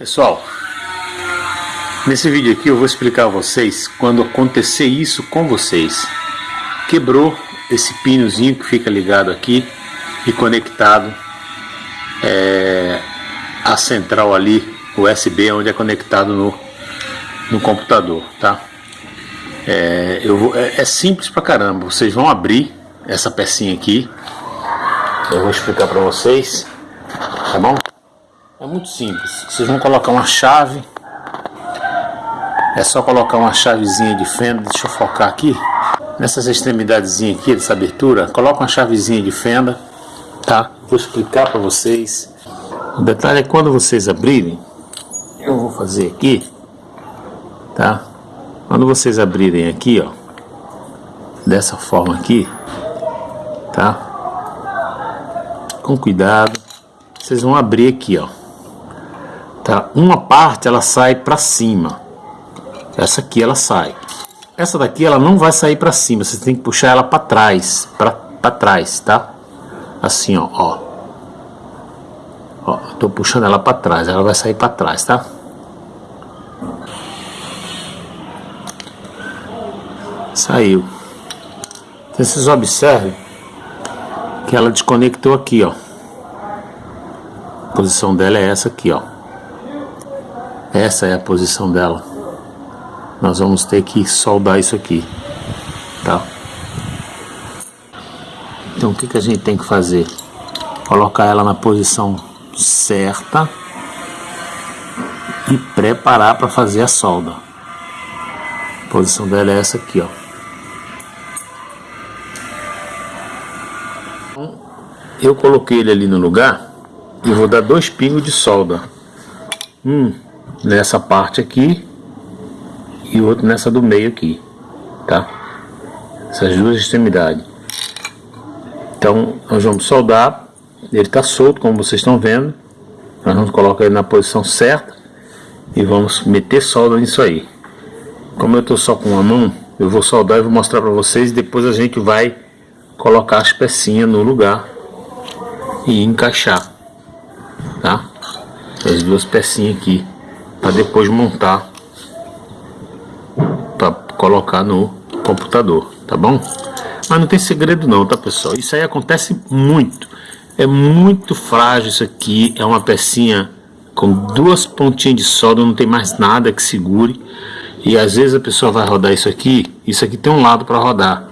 Pessoal, nesse vídeo aqui eu vou explicar a vocês quando acontecer isso com vocês. Quebrou esse pinozinho que fica ligado aqui e conectado é, a central ali, USB, onde é conectado no, no computador, tá? É, eu vou, é, é simples pra caramba, vocês vão abrir essa pecinha aqui, eu vou explicar pra vocês, tá bom? É muito simples. Vocês vão colocar uma chave. É só colocar uma chavezinha de fenda. Deixa eu focar aqui. Nessas extremidades aqui dessa abertura, coloca uma chavezinha de fenda, tá? Vou explicar para vocês. O detalhe é quando vocês abrirem, eu vou fazer aqui, tá? Quando vocês abrirem aqui, ó, dessa forma aqui, tá? Com cuidado, vocês vão abrir aqui, ó tá? Uma parte ela sai para cima. Essa aqui ela sai. Essa daqui ela não vai sair para cima, você tem que puxar ela para trás, para trás, tá? Assim, ó, ó. Ó, tô puxando ela para trás, ela vai sair para trás, tá? Saiu. Então, vocês observem que ela desconectou aqui, ó. A posição dela é essa aqui, ó. Essa é a posição dela. Nós vamos ter que soldar isso aqui, tá? Então o que, que a gente tem que fazer? Colocar ela na posição certa e preparar para fazer a solda. A posição dela é essa aqui, ó. Então, eu coloquei ele ali no lugar e vou dar dois pingos de solda. Um nessa parte aqui e outro nessa do meio aqui, tá? Essas duas extremidades. Então, nós vamos soldar, ele está solto, como vocês estão vendo. Nós vamos colocar ele na posição certa e vamos meter solda nisso aí. Como eu estou só com uma mão, eu vou soldar e vou mostrar para vocês. Depois a gente vai colocar as pecinhas no lugar e encaixar, tá? As duas pecinhas aqui para depois montar para colocar no computador, tá bom? Mas não tem segredo não, tá pessoal? Isso aí acontece muito. É muito frágil isso aqui, é uma pecinha com duas pontinhas de solda, não tem mais nada que segure. E às vezes a pessoa vai rodar isso aqui, isso aqui tem um lado para rodar.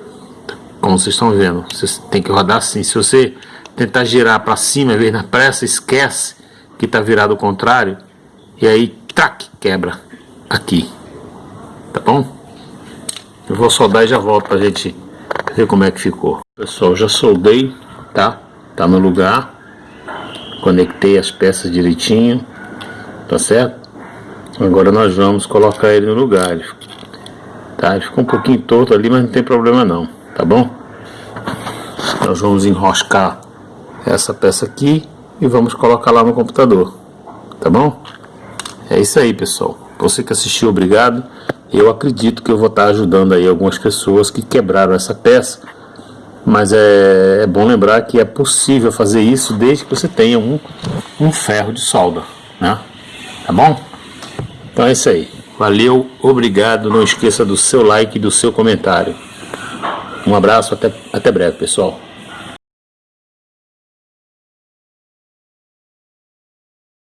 Como vocês estão vendo, você tem que rodar assim. Se você tentar girar para cima, ver na pressa, esquece que está virado ao contrário. E aí trac, quebra aqui, tá bom? Eu vou soldar e já volto pra gente ver como é que ficou. Pessoal, já soldei, tá? Tá no lugar, conectei as peças direitinho, tá certo? Agora nós vamos colocar ele no lugar, tá? Ele ficou um pouquinho torto ali, mas não tem problema não, tá bom? Nós vamos enroscar essa peça aqui e vamos colocar lá no computador, tá bom? É isso aí, pessoal. Você que assistiu, obrigado. Eu acredito que eu vou estar ajudando aí algumas pessoas que quebraram essa peça. Mas é, é bom lembrar que é possível fazer isso desde que você tenha um, um ferro de solda, né? Tá bom? Então é isso aí. Valeu, obrigado. Não esqueça do seu like e do seu comentário. Um abraço, até, até breve, pessoal.